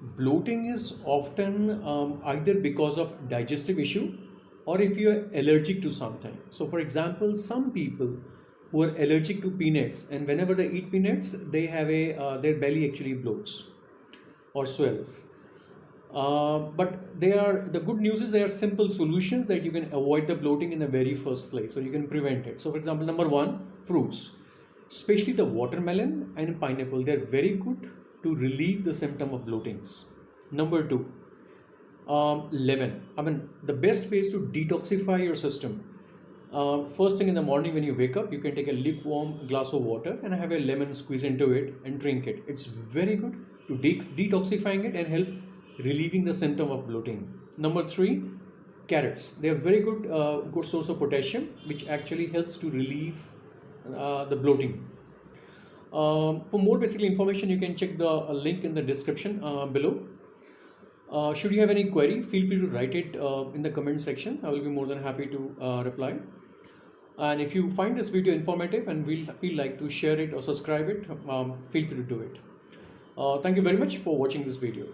bloating is often um, either because of digestive issue or if you are allergic to something. So for example some people who are allergic to peanuts and whenever they eat peanuts they have a uh, their belly actually bloats or swells. Uh, but they are the good news is there are simple solutions that you can avoid the bloating in the very first place so you can prevent it. So for example number one fruits especially the watermelon and pineapple they're very good to relieve the symptom of bloatings number two um, lemon i mean the best way is to detoxify your system uh, first thing in the morning when you wake up you can take a lukewarm glass of water and have a lemon squeeze into it and drink it it's very good to de- detoxifying it and help relieving the symptom of bloating. Number three, carrots. They are very good, uh, good source of potassium, which actually helps to relieve uh, the bloating. Um, for more basic information, you can check the uh, link in the description uh, below. Uh, should you have any query, feel free to write it uh, in the comment section. I will be more than happy to reply. And if you find this video informative and will feel like to share it or subscribe it, um, feel free to do it. thank you very much for watching this video.